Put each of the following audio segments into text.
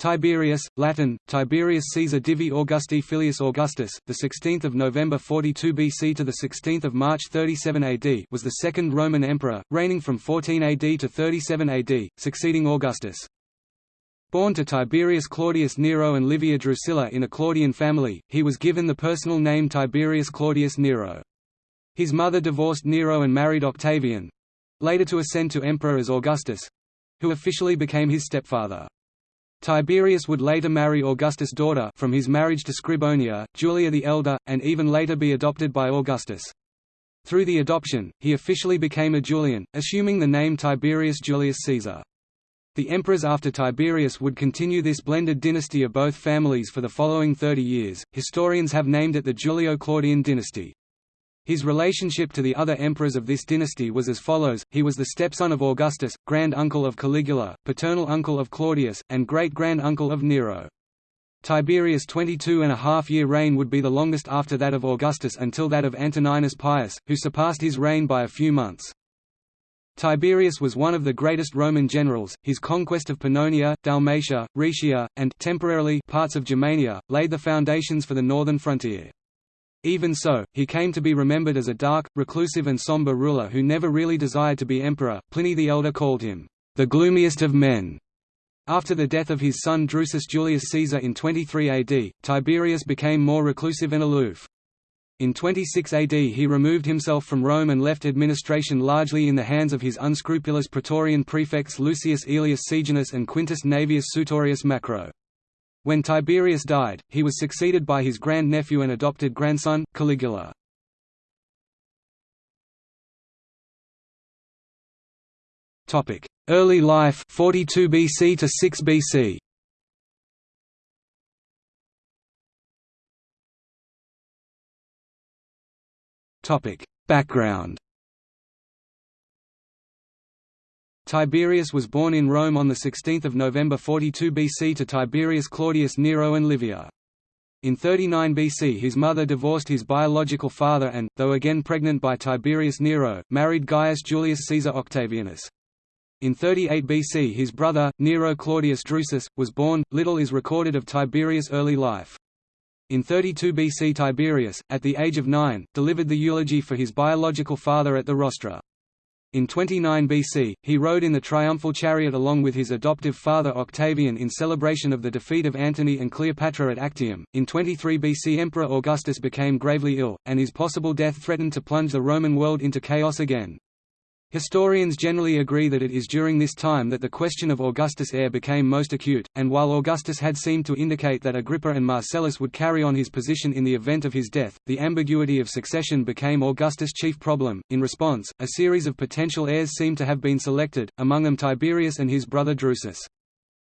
Tiberius, Latin, Tiberius Caesar Divi Augusti Filius Augustus, the 16th of November 42 BC to the 16th of March 37 AD, was the second Roman emperor, reigning from 14 AD to 37 AD, succeeding Augustus. Born to Tiberius Claudius Nero and Livia Drusilla in a Claudian family, he was given the personal name Tiberius Claudius Nero. His mother divorced Nero and married Octavian—later to ascend to emperor as Augustus—who officially became his stepfather. Tiberius would later marry Augustus' daughter from his marriage to Scribonia, Julia the Elder, and even later be adopted by Augustus. Through the adoption, he officially became a Julian, assuming the name Tiberius Julius Caesar. The emperors after Tiberius would continue this blended dynasty of both families for the following 30 years. Historians have named it the Julio-Claudian dynasty. His relationship to the other emperors of this dynasty was as follows, he was the stepson of Augustus, grand-uncle of Caligula, paternal uncle of Claudius, and great-grand-uncle of Nero. Tiberius' 22-and-a-half-year reign would be the longest after that of Augustus until that of Antoninus Pius, who surpassed his reign by a few months. Tiberius was one of the greatest Roman generals, his conquest of Pannonia, Dalmatia, Rhaetia, and temporarily parts of Germania, laid the foundations for the northern frontier. Even so, he came to be remembered as a dark, reclusive and somber ruler who never really desired to be emperor. Pliny the Elder called him, the gloomiest of men. After the death of his son Drusus Julius Caesar in 23 AD, Tiberius became more reclusive and aloof. In 26 AD he removed himself from Rome and left administration largely in the hands of his unscrupulous praetorian prefects Lucius Aelius Sejanus and Quintus Naevius Sutorius Macro. When Tiberius died, he was succeeded by his grand-nephew and adopted grandson, Caligula. Early life 42 BC to 6 BC. Background Tiberius was born in Rome on 16 November 42 BC to Tiberius Claudius Nero and Livia. In 39 BC his mother divorced his biological father and, though again pregnant by Tiberius Nero, married Gaius Julius Caesar Octavianus. In 38 BC his brother, Nero Claudius Drusus, was born. Little is recorded of Tiberius' early life. In 32 BC Tiberius, at the age of nine, delivered the eulogy for his biological father at the rostra. In 29 BC, he rode in the triumphal chariot along with his adoptive father Octavian in celebration of the defeat of Antony and Cleopatra at Actium. In 23 BC, Emperor Augustus became gravely ill, and his possible death threatened to plunge the Roman world into chaos again. Historians generally agree that it is during this time that the question of Augustus' heir became most acute, and while Augustus had seemed to indicate that Agrippa and Marcellus would carry on his position in the event of his death, the ambiguity of succession became Augustus' chief problem. In response, a series of potential heirs seemed to have been selected, among them Tiberius and his brother Drusus.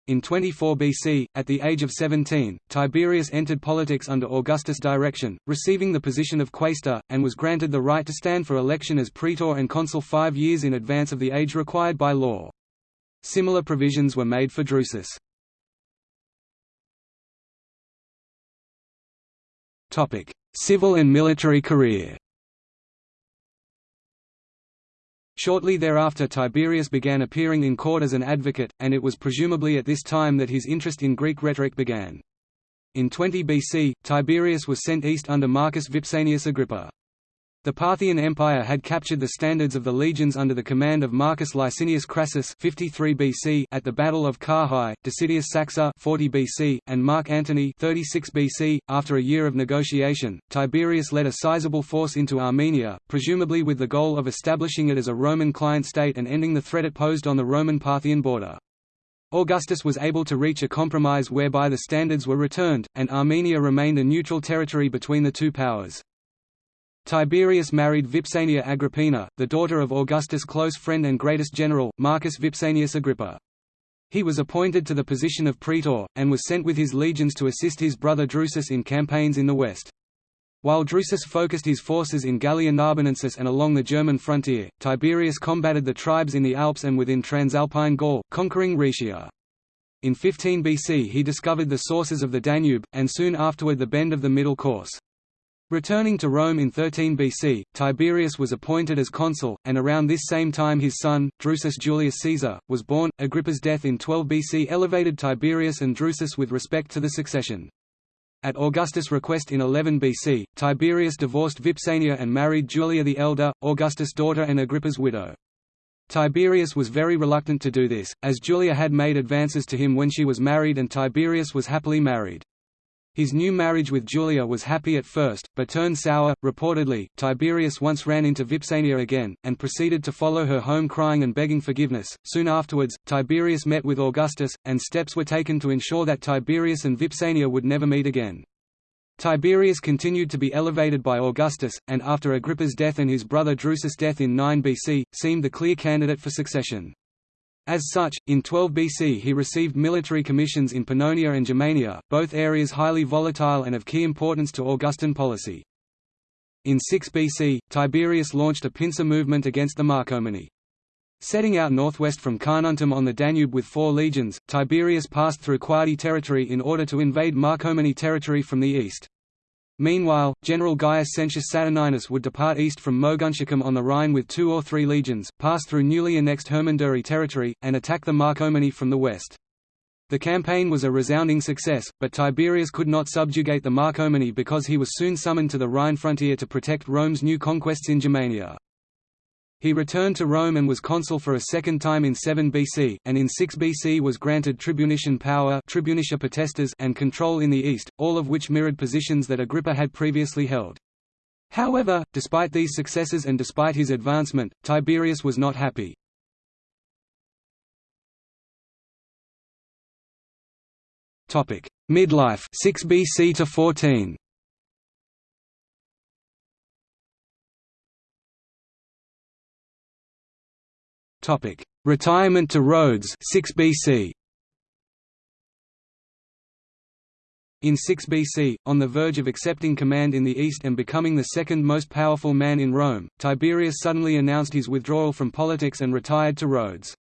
In 24 BC, at the age of 17, Tiberius entered politics under Augustus' direction, receiving the position of quaestor, and was granted the right to stand for election as praetor and consul five years in advance of the age required by law. Similar provisions were made for Drusus. Civil and military career Shortly thereafter Tiberius began appearing in court as an advocate, and it was presumably at this time that his interest in Greek rhetoric began. In 20 BC, Tiberius was sent east under Marcus Vipsanius Agrippa. The Parthian Empire had captured the standards of the legions under the command of Marcus Licinius Crassus 53 BC at the Battle of Carrhae, Decidius Saxa 40 BC, and Mark Antony 36 BC. After a year of negotiation, Tiberius led a sizable force into Armenia, presumably with the goal of establishing it as a Roman client state and ending the threat it posed on the Roman-Parthian border. Augustus was able to reach a compromise whereby the standards were returned, and Armenia remained a neutral territory between the two powers. Tiberius married Vipsania Agrippina, the daughter of Augustus' close friend and greatest general, Marcus Vipsanius Agrippa. He was appointed to the position of praetor, and was sent with his legions to assist his brother Drusus in campaigns in the west. While Drusus focused his forces in Gallia Narbonensis and along the German frontier, Tiberius combated the tribes in the Alps and within Transalpine Gaul, conquering Rhaetia. In 15 BC he discovered the sources of the Danube, and soon afterward the bend of the Middle Course. Returning to Rome in 13 BC, Tiberius was appointed as consul, and around this same time his son, Drusus Julius Caesar, was born. Agrippa's death in 12 BC elevated Tiberius and Drusus with respect to the succession. At Augustus' request in 11 BC, Tiberius divorced Vipsania and married Julia the Elder, Augustus' daughter and Agrippa's widow. Tiberius was very reluctant to do this, as Julia had made advances to him when she was married and Tiberius was happily married. His new marriage with Julia was happy at first, but turned sour. Reportedly, Tiberius once ran into Vipsania again, and proceeded to follow her home crying and begging forgiveness. Soon afterwards, Tiberius met with Augustus, and steps were taken to ensure that Tiberius and Vipsania would never meet again. Tiberius continued to be elevated by Augustus, and after Agrippa's death and his brother Drusus' death in 9 BC, seemed the clear candidate for succession. As such, in 12 BC he received military commissions in Pannonia and Germania, both areas highly volatile and of key importance to Augustan policy. In 6 BC, Tiberius launched a pincer movement against the Marcomanni. Setting out northwest from Carnuntum on the Danube with four legions, Tiberius passed through Quadi territory in order to invade Marcomanni territory from the east. Meanwhile, General Gaius Sentius Saturninus would depart east from Moguntiacum on the Rhine with two or three legions, pass through newly annexed Hermunduri territory, and attack the Marcomanni from the west. The campaign was a resounding success, but Tiberius could not subjugate the Marcomanni because he was soon summoned to the Rhine frontier to protect Rome's new conquests in Germania. He returned to Rome and was consul for a second time in 7 BC, and in 6 BC was granted tribunician power and control in the east, all of which mirrored positions that Agrippa had previously held. However, despite these successes and despite his advancement, Tiberius was not happy. Midlife 6 BC to 14 Topic: Retirement to Rhodes 6 BC. In 6 BC, on the verge of accepting command in the east and becoming the second most powerful man in Rome, Tiberius suddenly announced his withdrawal from politics and retired to Rhodes.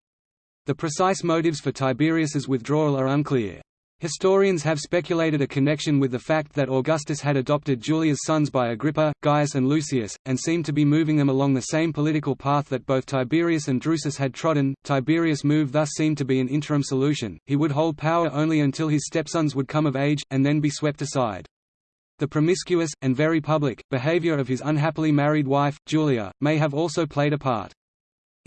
The precise motives for Tiberius's withdrawal are unclear. Historians have speculated a connection with the fact that Augustus had adopted Julia's sons by Agrippa, Gaius and Lucius, and seemed to be moving them along the same political path that both Tiberius and Drusus had trodden. Tiberius' move thus seemed to be an interim solution, he would hold power only until his stepsons would come of age, and then be swept aside. The promiscuous, and very public, behavior of his unhappily married wife, Julia, may have also played a part.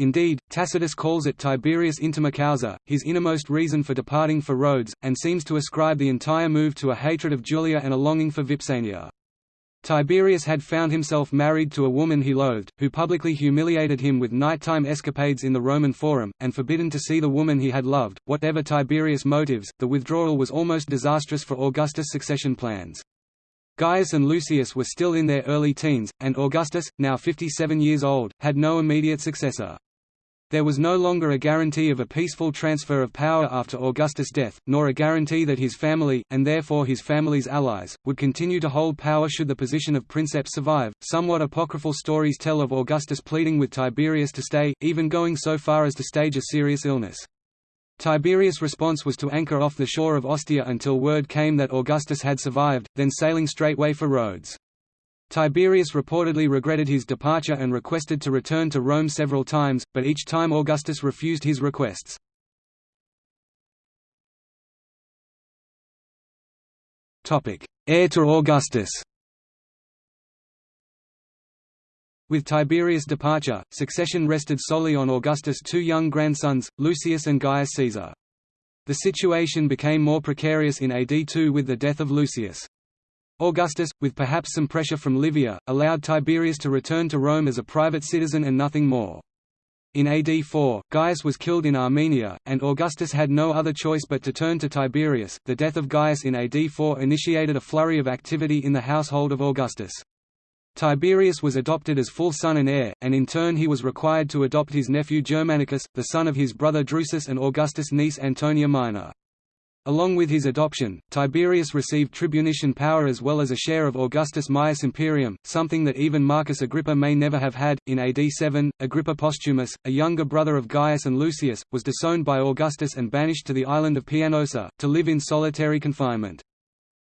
Indeed, Tacitus calls it Tiberius intima causa, his innermost reason for departing for Rhodes, and seems to ascribe the entire move to a hatred of Julia and a longing for Vipsania. Tiberius had found himself married to a woman he loathed, who publicly humiliated him with nighttime escapades in the Roman Forum, and forbidden to see the woman he had loved. Whatever Tiberius' motives, the withdrawal was almost disastrous for Augustus' succession plans. Gaius and Lucius were still in their early teens, and Augustus, now 57 years old, had no immediate successor. There was no longer a guarantee of a peaceful transfer of power after Augustus' death, nor a guarantee that his family, and therefore his family's allies, would continue to hold power should the position of princeps survive. Somewhat apocryphal stories tell of Augustus pleading with Tiberius to stay, even going so far as to stage a serious illness. Tiberius' response was to anchor off the shore of Ostia until word came that Augustus had survived, then sailing straightway for Rhodes. Tiberius reportedly regretted his departure and requested to return to Rome several times, but each time Augustus refused his requests. Heir to Augustus With Tiberius' departure, succession rested solely on Augustus' two young grandsons, Lucius and Gaius Caesar. The situation became more precarious in AD 2 with the death of Lucius. Augustus, with perhaps some pressure from Livia, allowed Tiberius to return to Rome as a private citizen and nothing more. In AD 4, Gaius was killed in Armenia, and Augustus had no other choice but to turn to Tiberius. The death of Gaius in AD 4 initiated a flurry of activity in the household of Augustus. Tiberius was adopted as full son and heir, and in turn he was required to adopt his nephew Germanicus, the son of his brother Drusus and Augustus' niece Antonia Minor. Along with his adoption, Tiberius received tribunician power as well as a share of Augustus Maius Imperium, something that even Marcus Agrippa may never have had. In AD 7, Agrippa Posthumus, a younger brother of Gaius and Lucius, was disowned by Augustus and banished to the island of Pianosa, to live in solitary confinement.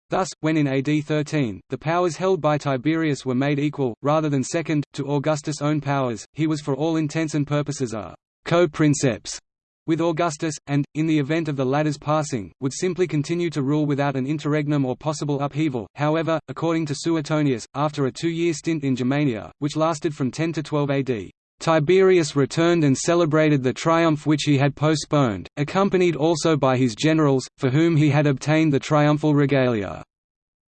Thus, when in AD 13, the powers held by Tiberius were made equal, rather than second, to Augustus' own powers, he was for all intents and purposes a co-princeps with Augustus, and, in the event of the latter's passing, would simply continue to rule without an interregnum or possible upheaval. However, according to Suetonius, after a two-year stint in Germania, which lasted from 10 to 12 AD, Tiberius returned and celebrated the triumph which he had postponed, accompanied also by his generals, for whom he had obtained the triumphal regalia.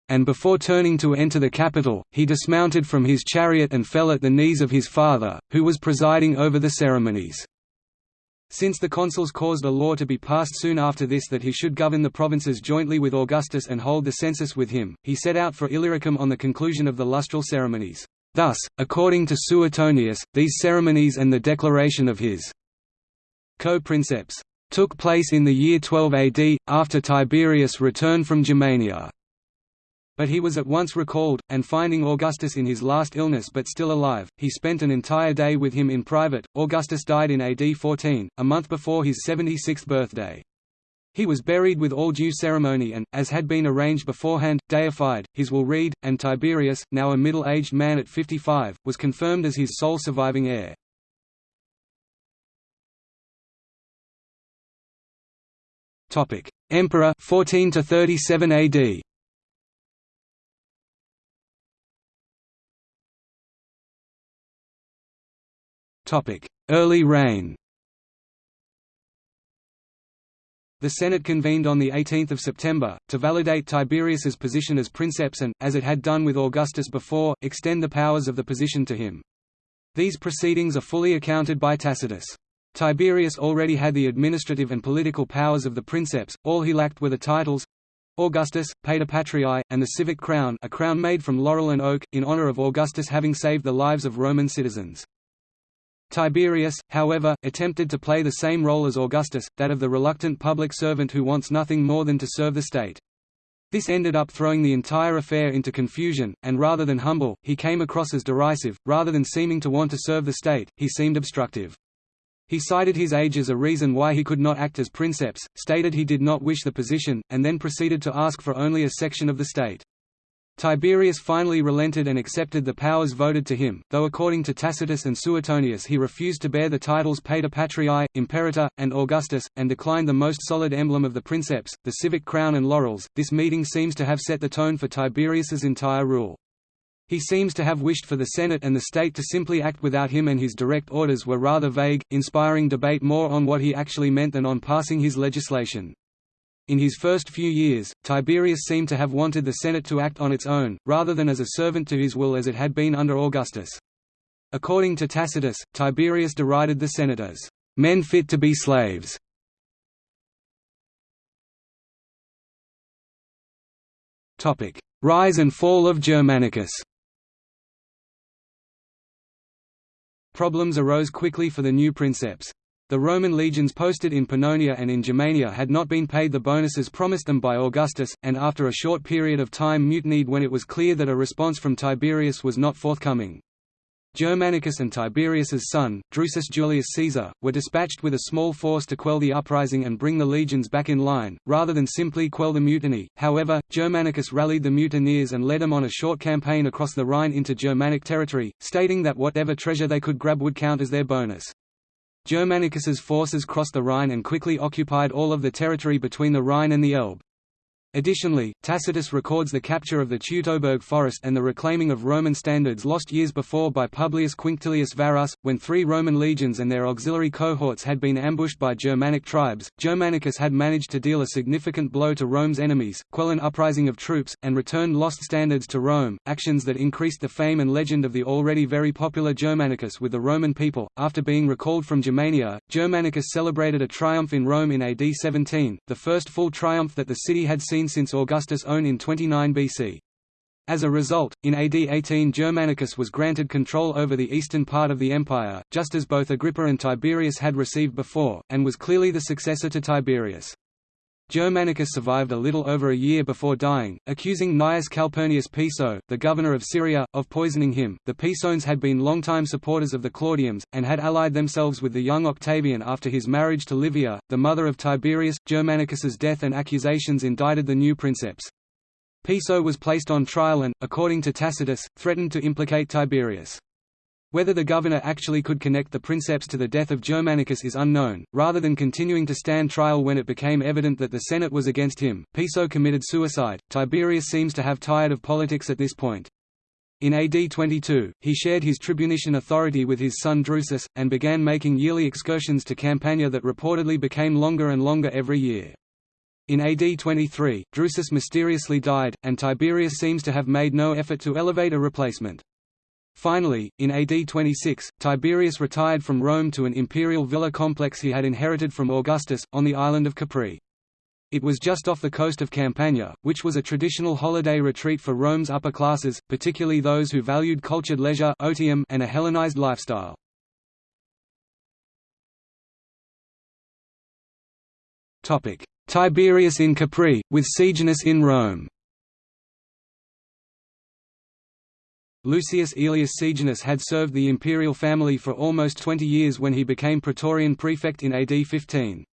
And before turning to enter the capital, he dismounted from his chariot and fell at the knees of his father, who was presiding over the ceremonies. Since the consuls caused a law to be passed soon after this that he should govern the provinces jointly with Augustus and hold the census with him, he set out for Illyricum on the conclusion of the lustral ceremonies. Thus, according to Suetonius, these ceremonies and the declaration of his co-princeps took place in the year 12 AD, after Tiberius returned from Germania. But he was at once recalled, and finding Augustus in his last illness but still alive, he spent an entire day with him in private. Augustus died in AD 14, a month before his 76th birthday. He was buried with all due ceremony and, as had been arranged beforehand, deified. His will read, and Tiberius, now a middle-aged man at 55, was confirmed as his sole surviving heir. Topic: Emperor 14 to 37 AD. Early reign The Senate convened on 18 September, to validate Tiberius's position as princeps and, as it had done with Augustus before, extend the powers of the position to him. These proceedings are fully accounted by Tacitus. Tiberius already had the administrative and political powers of the princeps, all he lacked were the titles Augustus, Pater Patriae, and the civic crown a crown made from laurel and oak, in honor of Augustus having saved the lives of Roman citizens. Tiberius, however, attempted to play the same role as Augustus, that of the reluctant public servant who wants nothing more than to serve the state. This ended up throwing the entire affair into confusion, and rather than humble, he came across as derisive, rather than seeming to want to serve the state, he seemed obstructive. He cited his age as a reason why he could not act as princeps, stated he did not wish the position, and then proceeded to ask for only a section of the state. Tiberius finally relented and accepted the powers voted to him, though according to Tacitus and Suetonius he refused to bear the titles Pater Patriae, Imperator, and Augustus, and declined the most solid emblem of the princeps, the civic crown and laurels. This meeting seems to have set the tone for Tiberius's entire rule. He seems to have wished for the Senate and the state to simply act without him and his direct orders were rather vague, inspiring debate more on what he actually meant than on passing his legislation. In his first few years, Tiberius seemed to have wanted the Senate to act on its own, rather than as a servant to his will as it had been under Augustus. According to Tacitus, Tiberius derided the Senate as, "...men fit to be slaves." Rise and fall of Germanicus Problems arose quickly for the new princeps. The Roman legions posted in Pannonia and in Germania had not been paid the bonuses promised them by Augustus, and after a short period of time mutinied when it was clear that a response from Tiberius was not forthcoming. Germanicus and Tiberius's son, Drusus Julius Caesar, were dispatched with a small force to quell the uprising and bring the legions back in line, rather than simply quell the mutiny. However, Germanicus rallied the mutineers and led them on a short campaign across the Rhine into Germanic territory, stating that whatever treasure they could grab would count as their bonus. Germanicus's forces crossed the Rhine and quickly occupied all of the territory between the Rhine and the Elbe. Additionally, Tacitus records the capture of the Teutoburg forest and the reclaiming of Roman standards lost years before by Publius Quinctilius Varus, when three Roman legions and their auxiliary cohorts had been ambushed by Germanic tribes. Germanicus had managed to deal a significant blow to Rome's enemies, quell an uprising of troops, and return lost standards to Rome, actions that increased the fame and legend of the already very popular Germanicus with the Roman people. After being recalled from Germania, Germanicus celebrated a triumph in Rome in AD 17, the first full triumph that the city had seen since Augustus' own in 29 BC. As a result, in AD 18 Germanicus was granted control over the eastern part of the empire, just as both Agrippa and Tiberius had received before, and was clearly the successor to Tiberius. Germanicus survived a little over a year before dying, accusing Gnaeus Calpurnius Piso, the governor of Syria, of poisoning him. The Pisones had been longtime supporters of the Claudians, and had allied themselves with the young Octavian after his marriage to Livia, the mother of Tiberius. Germanicus's death and accusations indicted the new princeps. Piso was placed on trial and, according to Tacitus, threatened to implicate Tiberius. Whether the governor actually could connect the princeps to the death of Germanicus is unknown. Rather than continuing to stand trial when it became evident that the Senate was against him, Piso committed suicide. Tiberius seems to have tired of politics at this point. In AD 22, he shared his tribunician authority with his son Drusus, and began making yearly excursions to Campania that reportedly became longer and longer every year. In AD 23, Drusus mysteriously died, and Tiberius seems to have made no effort to elevate a replacement. Finally, in AD 26, Tiberius retired from Rome to an imperial villa complex he had inherited from Augustus, on the island of Capri. It was just off the coast of Campania, which was a traditional holiday retreat for Rome's upper classes, particularly those who valued cultured leisure otium and a Hellenized lifestyle. Tiberius in Capri, with Sejanus in Rome Lucius Aelius Sejanus had served the imperial family for almost 20 years when he became Praetorian prefect in AD 15.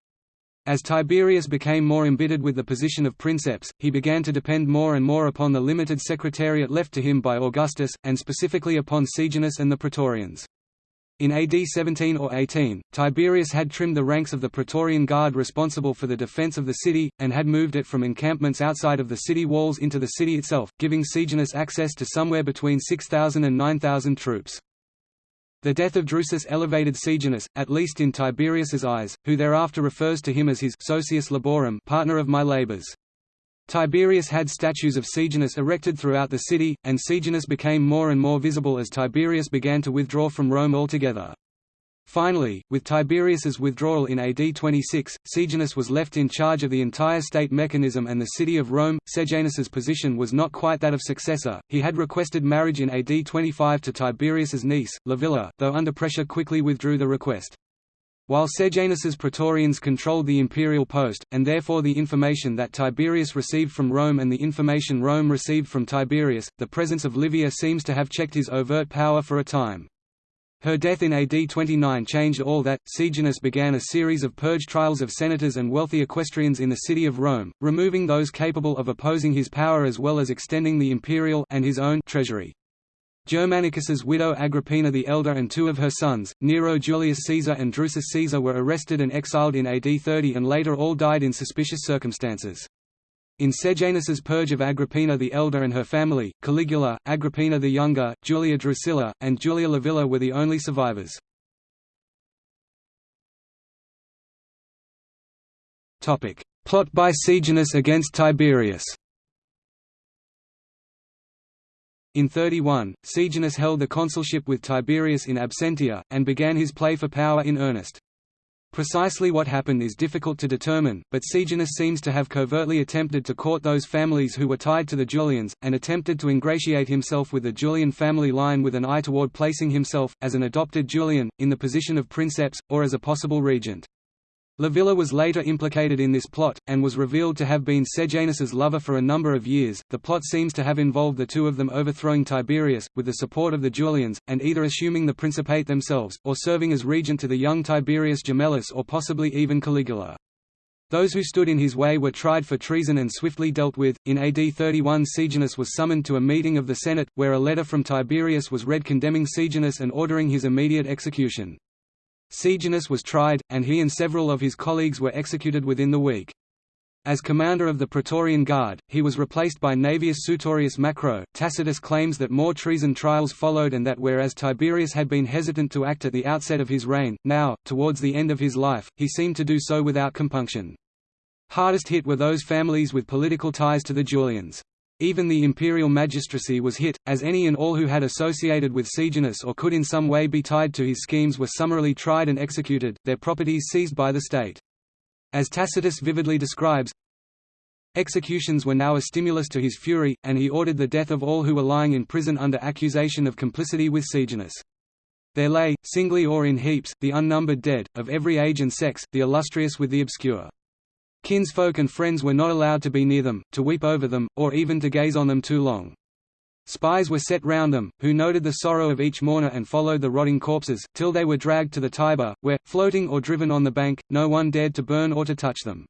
As Tiberius became more embittered with the position of princeps, he began to depend more and more upon the limited secretariat left to him by Augustus, and specifically upon Sejanus and the Praetorians. In AD 17 or 18, Tiberius had trimmed the ranks of the Praetorian Guard responsible for the defense of the city, and had moved it from encampments outside of the city walls into the city itself, giving Sejanus access to somewhere between 6,000 and 9,000 troops. The death of Drusus elevated Sejanus, at least in Tiberius's eyes, who thereafter refers to him as his socius laborum partner of my labors. Tiberius had statues of Sejanus erected throughout the city, and Sejanus became more and more visible as Tiberius began to withdraw from Rome altogether. Finally, with Tiberius's withdrawal in AD 26, Sejanus was left in charge of the entire state mechanism and the city of Rome. Sejanus's position was not quite that of successor. He had requested marriage in AD 25 to Tiberius's niece, Livilla, though under pressure quickly withdrew the request. While Sejanus's Praetorians controlled the imperial post, and therefore the information that Tiberius received from Rome and the information Rome received from Tiberius, the presence of Livia seems to have checked his overt power for a time. Her death in AD 29 changed all that. Sejanus began a series of purge trials of senators and wealthy equestrians in the city of Rome, removing those capable of opposing his power as well as extending the imperial and his own treasury. Germanicus's widow Agrippina the Elder and two of her sons, Nero Julius Caesar and Drusus Caesar were arrested and exiled in AD 30 and later all died in suspicious circumstances. In Sejanus's purge of Agrippina the Elder and her family, Caligula, Agrippina the Younger, Julia Drusilla, and Julia Livilla were the only survivors. Plot by Sejanus against Tiberius In 31, Sejanus held the consulship with Tiberius in absentia, and began his play for power in earnest. Precisely what happened is difficult to determine, but Sejanus seems to have covertly attempted to court those families who were tied to the Julians, and attempted to ingratiate himself with the Julian family line with an eye toward placing himself, as an adopted Julian, in the position of princeps, or as a possible regent. Livilla was later implicated in this plot, and was revealed to have been Sejanus's lover for a number of years. The plot seems to have involved the two of them overthrowing Tiberius, with the support of the Julians, and either assuming the principate themselves, or serving as regent to the young Tiberius Gemellus or possibly even Caligula. Those who stood in his way were tried for treason and swiftly dealt with. In AD 31, Sejanus was summoned to a meeting of the Senate, where a letter from Tiberius was read condemning Sejanus and ordering his immediate execution. Sejanus was tried, and he and several of his colleagues were executed within the week. As commander of the Praetorian Guard, he was replaced by Naevius Sutorius Macro. Tacitus claims that more treason trials followed and that whereas Tiberius had been hesitant to act at the outset of his reign, now, towards the end of his life, he seemed to do so without compunction. Hardest hit were those families with political ties to the Julians. Even the imperial magistracy was hit, as any and all who had associated with Sejanus or could in some way be tied to his schemes were summarily tried and executed, their properties seized by the state. As Tacitus vividly describes, Executions were now a stimulus to his fury, and he ordered the death of all who were lying in prison under accusation of complicity with Sejanus. There lay, singly or in heaps, the unnumbered dead, of every age and sex, the illustrious with the obscure. Kinsfolk and friends were not allowed to be near them, to weep over them, or even to gaze on them too long. Spies were set round them, who noted the sorrow of each mourner and followed the rotting corpses, till they were dragged to the Tiber, where, floating or driven on the bank, no one dared to burn or to touch them.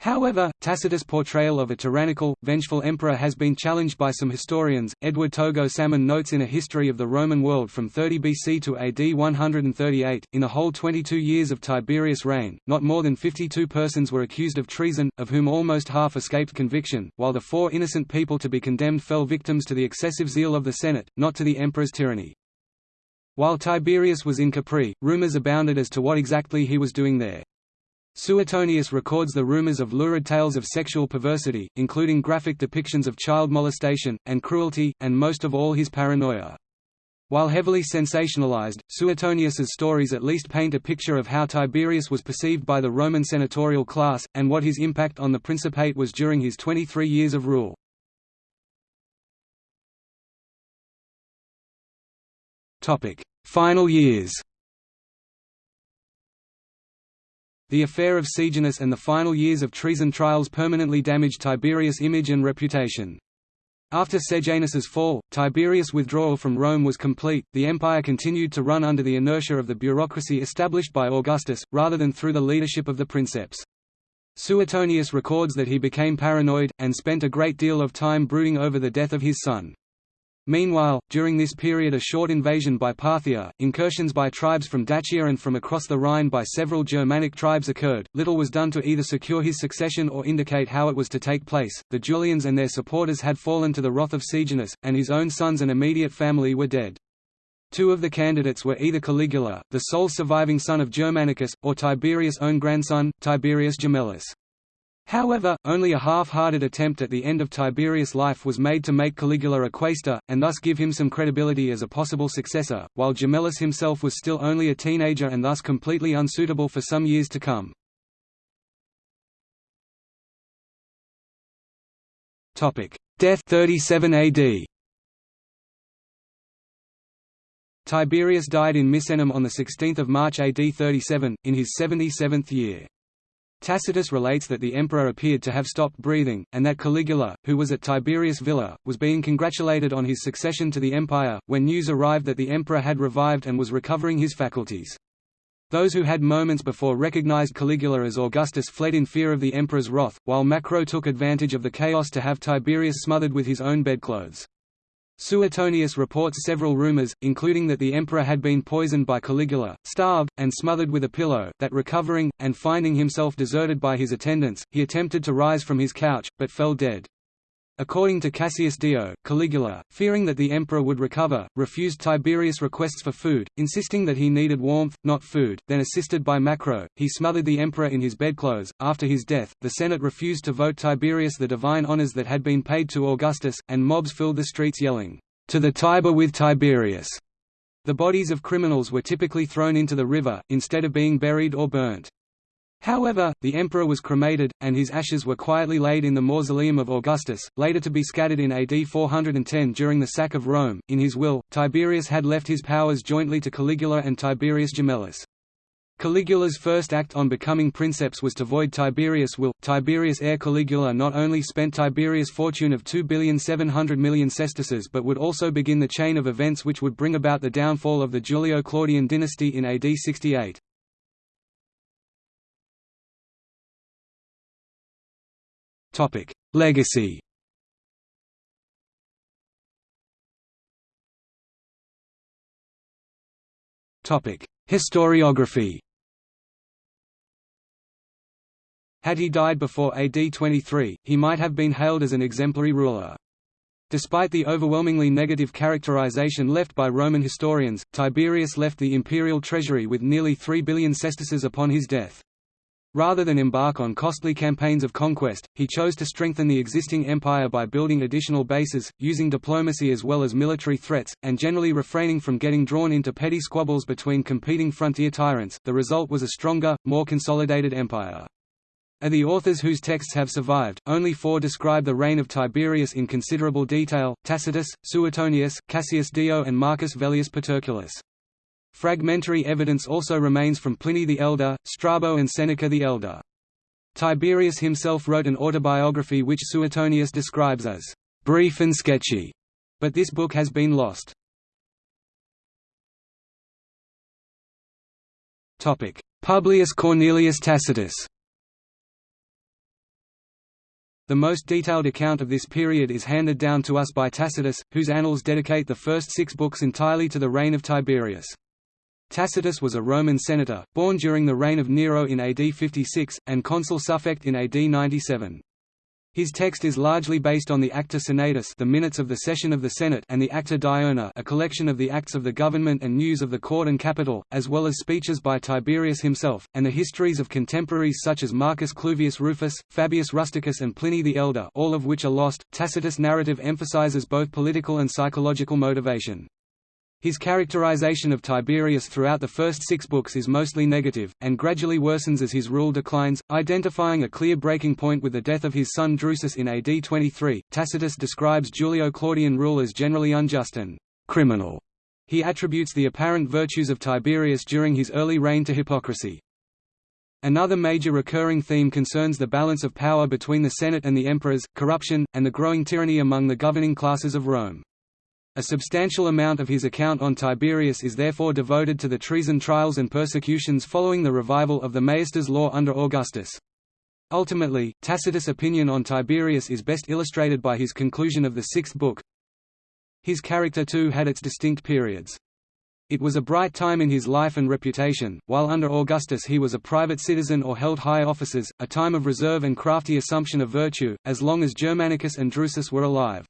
However, Tacitus' portrayal of a tyrannical, vengeful emperor has been challenged by some historians. Edward Togo Salmon notes in A History of the Roman World from 30 BC to AD 138, in the whole 22 years of Tiberius' reign, not more than 52 persons were accused of treason, of whom almost half escaped conviction, while the four innocent people to be condemned fell victims to the excessive zeal of the Senate, not to the emperor's tyranny. While Tiberius was in Capri, rumors abounded as to what exactly he was doing there. Suetonius records the rumors of lurid tales of sexual perversity, including graphic depictions of child molestation, and cruelty, and most of all his paranoia. While heavily sensationalized, Suetonius's stories at least paint a picture of how Tiberius was perceived by the Roman senatorial class, and what his impact on the Principate was during his 23 years of rule. Final years The affair of Sejanus and the final years of treason trials permanently damaged Tiberius' image and reputation. After Sejanus's fall, Tiberius' withdrawal from Rome was complete, the empire continued to run under the inertia of the bureaucracy established by Augustus, rather than through the leadership of the princeps. Suetonius records that he became paranoid, and spent a great deal of time brooding over the death of his son. Meanwhile, during this period a short invasion by Parthia, incursions by tribes from Dacia and from across the Rhine by several Germanic tribes occurred. Little was done to either secure his succession or indicate how it was to take place. The Julians and their supporters had fallen to the wrath of Sejanus, and his own sons and immediate family were dead. Two of the candidates were either Caligula, the sole surviving son of Germanicus, or Tiberius' own grandson, Tiberius Gemellus. However, only a half-hearted attempt at the end of Tiberius' life was made to make Caligula a quaestor, and thus give him some credibility as a possible successor, while Gemellus himself was still only a teenager and thus completely unsuitable for some years to come. Death 37 AD Tiberius died in Misenum on 16 March AD 37, in his 77th year. Tacitus relates that the emperor appeared to have stopped breathing, and that Caligula, who was at Tiberius' villa, was being congratulated on his succession to the empire, when news arrived that the emperor had revived and was recovering his faculties. Those who had moments before recognized Caligula as Augustus fled in fear of the emperor's wrath, while Macro took advantage of the chaos to have Tiberius smothered with his own bedclothes. Suetonius reports several rumors, including that the emperor had been poisoned by Caligula, starved, and smothered with a pillow, that recovering, and finding himself deserted by his attendants, he attempted to rise from his couch, but fell dead. According to Cassius Dio, Caligula, fearing that the emperor would recover, refused Tiberius' requests for food, insisting that he needed warmth, not food. Then, assisted by Macro, he smothered the emperor in his bedclothes. After his death, the Senate refused to vote Tiberius the divine honors that had been paid to Augustus, and mobs filled the streets yelling, To the Tiber with Tiberius! The bodies of criminals were typically thrown into the river, instead of being buried or burnt. However, the emperor was cremated, and his ashes were quietly laid in the mausoleum of Augustus, later to be scattered in AD 410 during the sack of Rome. In his will, Tiberius had left his powers jointly to Caligula and Tiberius Gemellus. Caligula's first act on becoming princeps was to void Tiberius' will. Tiberius' heir Caligula not only spent Tiberius' fortune of 2,700,000,000 sesterces but would also begin the chain of events which would bring about the downfall of the Julio-Claudian dynasty in AD 68. Topic: Legacy. Topic: Historiography. Had he died before AD 23, he might have been hailed as an exemplary ruler. Despite the overwhelmingly negative characterization left by Roman historians, Tiberius left the imperial treasury with nearly 3 billion sesterces upon his death. Rather than embark on costly campaigns of conquest, he chose to strengthen the existing empire by building additional bases, using diplomacy as well as military threats, and generally refraining from getting drawn into petty squabbles between competing frontier tyrants. The result was a stronger, more consolidated empire. Of the authors whose texts have survived, only four describe the reign of Tiberius in considerable detail, Tacitus, Suetonius, Cassius Dio and Marcus Velleius Paterculus. Fragmentary evidence also remains from Pliny the Elder, Strabo and Seneca the Elder. Tiberius himself wrote an autobiography which Suetonius describes as brief and sketchy, but this book has been lost. Publius Cornelius Tacitus The most detailed account of this period is handed down to us by Tacitus, whose annals dedicate the first six books entirely to the reign of Tiberius. Tacitus was a Roman senator, born during the reign of Nero in AD 56, and consul suffect in AD 97. His text is largely based on the Acta Senatus the minutes of the session of the Senate and the Acta Diurna a collection of the acts of the government and news of the court and capital, as well as speeches by Tiberius himself, and the histories of contemporaries such as Marcus Cluvius Rufus, Fabius Rusticus and Pliny the Elder all of which are lost. Tacitus' narrative emphasizes both political and psychological motivation. His characterization of Tiberius throughout the first six books is mostly negative, and gradually worsens as his rule declines, identifying a clear breaking point with the death of his son Drusus in AD 23. Tacitus describes Julio Claudian rule as generally unjust and criminal. He attributes the apparent virtues of Tiberius during his early reign to hypocrisy. Another major recurring theme concerns the balance of power between the Senate and the emperors, corruption, and the growing tyranny among the governing classes of Rome. A substantial amount of his account on Tiberius is therefore devoted to the treason trials and persecutions following the revival of the maiestas law under Augustus. Ultimately, Tacitus' opinion on Tiberius is best illustrated by his conclusion of the sixth book. His character too had its distinct periods. It was a bright time in his life and reputation, while under Augustus he was a private citizen or held high offices, a time of reserve and crafty assumption of virtue, as long as Germanicus and Drusus were alive.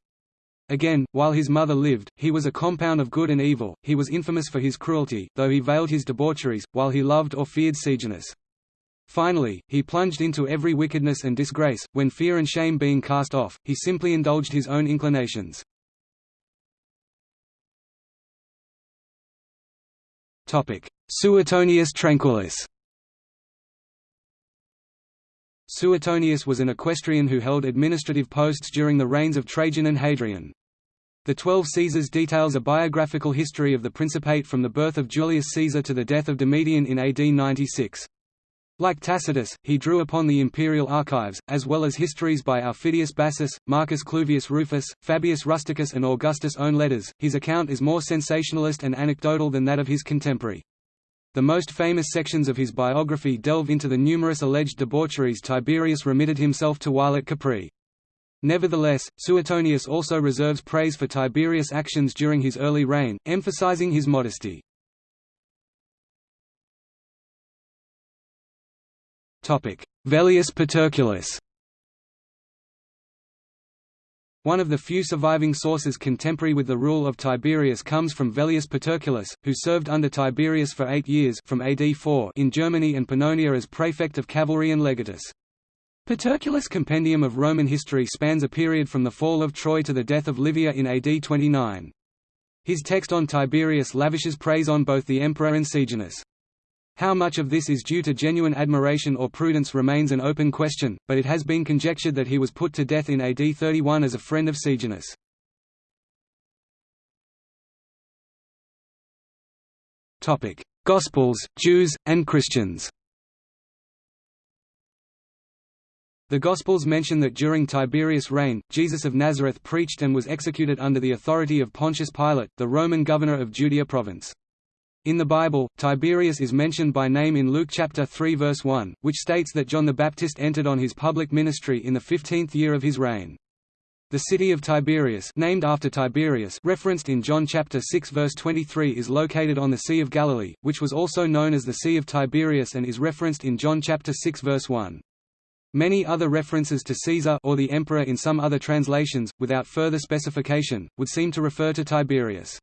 Again, while his mother lived, he was a compound of good and evil, he was infamous for his cruelty, though he veiled his debaucheries, while he loved or feared Sejanus. Finally, he plunged into every wickedness and disgrace, when fear and shame being cast off, he simply indulged his own inclinations. Suetonius Tranquillus Suetonius was an equestrian who held administrative posts during the reigns of Trajan and Hadrian. The Twelve Caesars details a biographical history of the Principate from the birth of Julius Caesar to the death of Domitian in AD 96. Like Tacitus, he drew upon the imperial archives, as well as histories by Aufidius Bassus, Marcus Cluvius Rufus, Fabius Rusticus and Augustus' own letters. His account is more sensationalist and anecdotal than that of his contemporary. The most famous sections of his biography delve into the numerous alleged debaucheries Tiberius remitted himself to while at Capri. Nevertheless, Suetonius also reserves praise for Tiberius' actions during his early reign, emphasizing his modesty. Velleius Paterculus one of the few surviving sources contemporary with the rule of Tiberius comes from Velleius Paterculus, who served under Tiberius for eight years from AD 4 in Germany and Pannonia as prefect of cavalry and legatus. Paterculus' compendium of Roman history spans a period from the fall of Troy to the death of Livia in AD 29. His text on Tiberius lavishes praise on both the emperor and Sejanus. How much of this is due to genuine admiration or prudence remains an open question, but it has been conjectured that he was put to death in AD 31 as a friend of Sejanus. Gospels, Jews, and Christians The Gospels mention that during Tiberius' reign, Jesus of Nazareth preached and was executed under the authority of Pontius Pilate, the Roman governor of Judea province. In the Bible, Tiberius is mentioned by name in Luke chapter 3 verse 1, which states that John the Baptist entered on his public ministry in the 15th year of his reign. The city of Tiberias named after Tiberius referenced in John chapter 6 verse 23 is located on the Sea of Galilee, which was also known as the Sea of Tiberias and is referenced in John chapter 6 verse 1. Many other references to Caesar or the emperor in some other translations, without further specification, would seem to refer to Tiberius.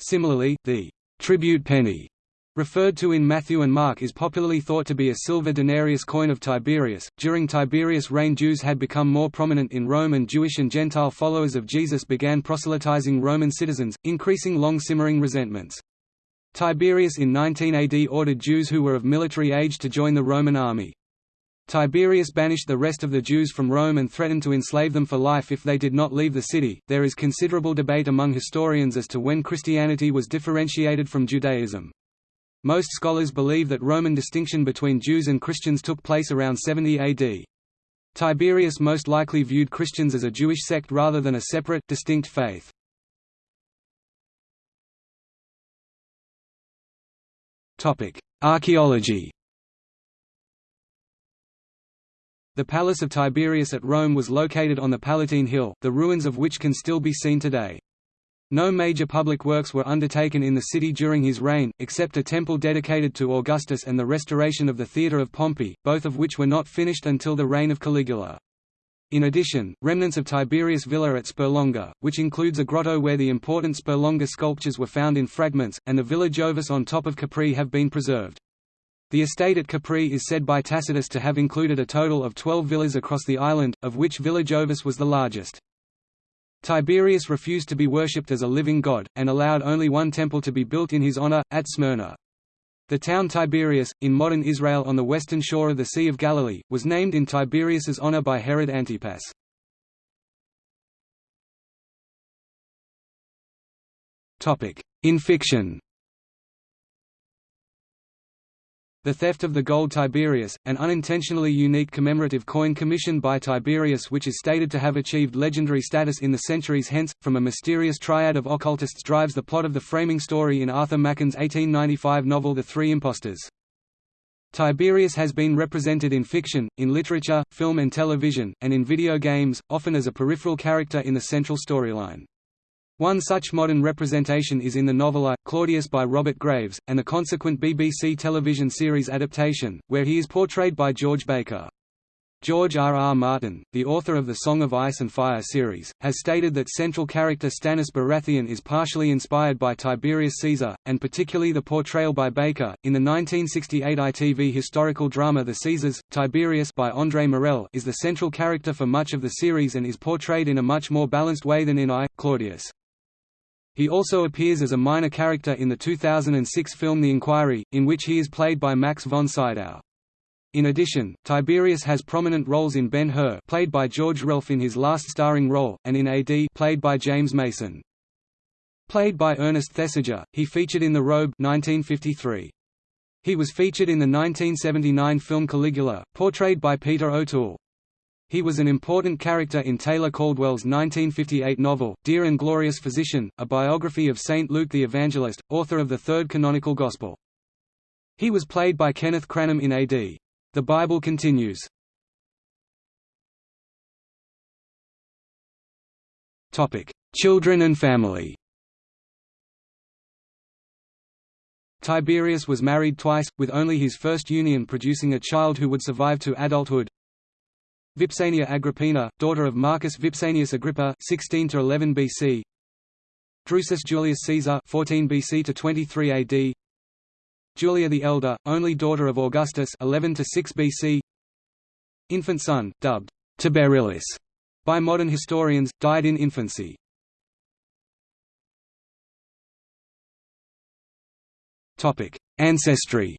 Similarly, the tribute penny referred to in Matthew and Mark is popularly thought to be a silver denarius coin of Tiberius. During Tiberius' reign, Jews had become more prominent in Rome, and Jewish and Gentile followers of Jesus began proselytizing Roman citizens, increasing long simmering resentments. Tiberius in 19 AD ordered Jews who were of military age to join the Roman army. Tiberius banished the rest of the Jews from Rome and threatened to enslave them for life if they did not leave the city. There is considerable debate among historians as to when Christianity was differentiated from Judaism. Most scholars believe that Roman distinction between Jews and Christians took place around 70 AD. Tiberius most likely viewed Christians as a Jewish sect rather than a separate, distinct faith. Archaeology The Palace of Tiberius at Rome was located on the Palatine Hill, the ruins of which can still be seen today. No major public works were undertaken in the city during his reign, except a temple dedicated to Augustus and the restoration of the Theatre of Pompey, both of which were not finished until the reign of Caligula. In addition, remnants of Tiberius Villa at Sperlonga, which includes a grotto where the important Sperlonga sculptures were found in fragments, and the Villa Jovis on top of Capri have been preserved. The estate at Capri is said by Tacitus to have included a total of twelve villas across the island, of which Villa Jovis was the largest. Tiberius refused to be worshipped as a living god, and allowed only one temple to be built in his honor, at Smyrna. The town Tiberias, in modern Israel on the western shore of the Sea of Galilee, was named in Tiberius's honor by Herod Antipas. In fiction The theft of the gold Tiberius, an unintentionally unique commemorative coin commissioned by Tiberius which is stated to have achieved legendary status in the centuries hence, from a mysterious triad of occultists drives the plot of the framing story in Arthur Machen's 1895 novel The Three Impostors. Tiberius has been represented in fiction, in literature, film and television, and in video games, often as a peripheral character in the central storyline. One such modern representation is in the novel I, Claudius by Robert Graves, and the consequent BBC television series adaptation, where he is portrayed by George Baker. George R. R. Martin, the author of the Song of Ice and Fire series, has stated that central character Stannis Baratheon is partially inspired by Tiberius Caesar, and particularly the portrayal by Baker. In the 1968 ITV historical drama The Caesars, Tiberius by André Morell is the central character for much of the series and is portrayed in a much more balanced way than in I, Claudius. He also appears as a minor character in the 2006 film The Inquiry, in which he is played by Max von Sydow. In addition, Tiberius has prominent roles in Ben-Hur played by George Relph in his last starring role, and in AD played by James Mason. Played by Ernest Thesiger, he featured in The Robe 1953. He was featured in the 1979 film Caligula, portrayed by Peter O'Toole. He was an important character in Taylor Caldwell's 1958 novel, Dear and Glorious Physician, a biography of St. Luke the Evangelist, author of the third canonical Gospel. He was played by Kenneth Cranham in A.D. The Bible continues. Children and family Tiberius was married twice, with only his first union producing a child who would survive to adulthood. Vipsania Agrippina, daughter of Marcus Vipsanius Agrippa 16 to 11 BC. Drusus Julius Caesar 14 BC to 23 AD. Julia the Elder, only daughter of Augustus 11 to 6 BC. Infant son, dubbed Tiberillus by modern historians, died in infancy. Topic: Ancestry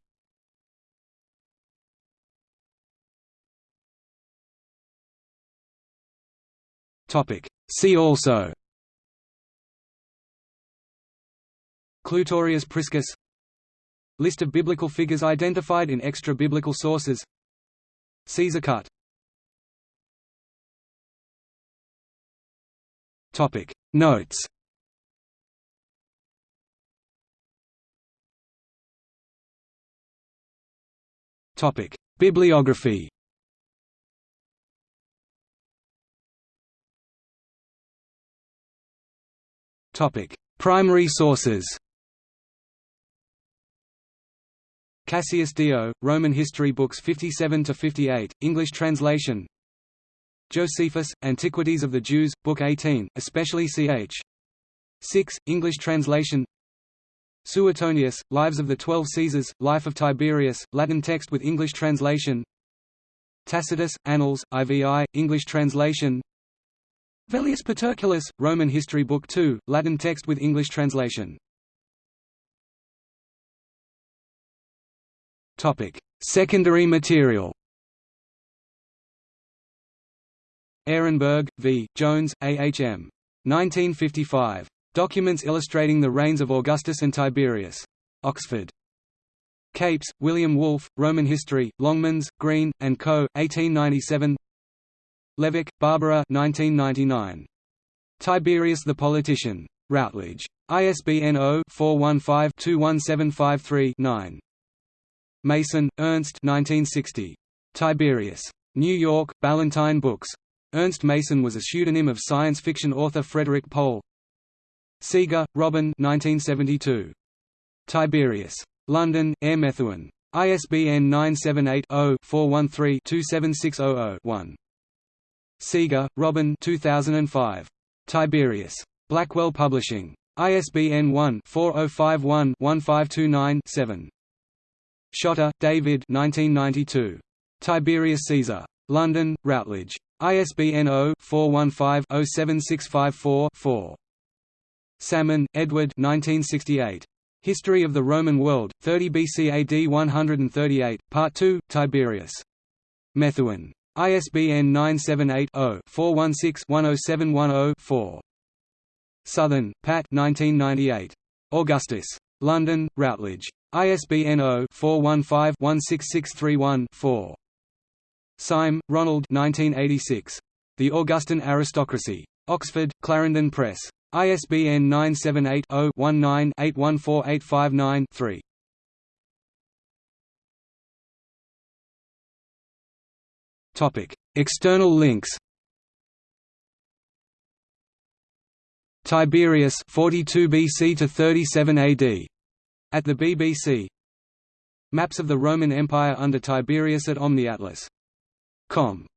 See also Clutorius Priscus List of biblical figures identified in extra-biblical sources Caesar cut Notes Topic. Bibliography Primary sources. Cassius Dio, Roman History Books 57 to 58, English translation. Josephus, Antiquities of the Jews, Book 18, especially ch. 6, English translation. Suetonius, Lives of the Twelve Caesars, Life of Tiberius, Latin text with English translation. Tacitus, Annals, IVI, English translation. Velleius Paterculus, Roman History Book 2, Latin text with English translation. Topic: Secondary material. Ehrenberg, V. Jones, A. H. M. 1955. Documents illustrating the reigns of Augustus and Tiberius. Oxford. Capes, William Wolfe, Roman History, Longmans, Green, and Co., 1897 Levick, Barbara 1999. Tiberius the Politician. Routledge. ISBN 0-415-21753-9. Mason, Ernst 1960. Tiberius. New York, Ballantine Books. Ernst Mason was a pseudonym of science fiction author Frederik Pohl. Seager, Robin 1972. Tiberius. London, Eyre Methuen. ISBN 978-0-413-27600-1. Seager, Robin 2005. Tiberius. Blackwell Publishing. ISBN 1-4051-1529-7. Shotter, David 1992. Tiberius Caesar. London, Routledge. ISBN 0-415-07654-4. Salmon, Edward 1968. History of the Roman World, 30 BC AD 138, Part 2, Tiberius. Methuen. ISBN 978-0-416-10710-4. Southern, Pat 1998. Augustus. London, Routledge. ISBN 0-415-16631-4. Syme, Ronald 1986. The Augustan Aristocracy. Oxford, Clarendon Press. ISBN 978-0-19-814859-3. External links Tiberius 42 BC to 37 AD at the BBC Maps of the Roman Empire under Tiberius at OmniAtlas.com